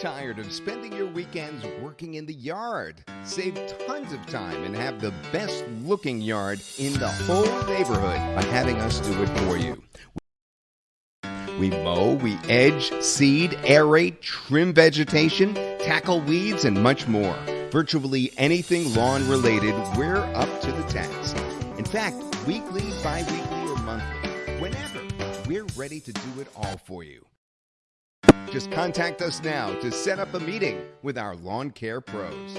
tired of spending your weekends working in the yard? Save tons of time and have the best looking yard in the whole neighborhood by having us do it for you. We mow, we edge, seed, aerate, trim vegetation, tackle weeds, and much more. Virtually anything lawn related, we're up to the task. In fact, weekly, bi weekly, or monthly, whenever, we're ready to do it all for you. Just contact us now to set up a meeting with our lawn care pros.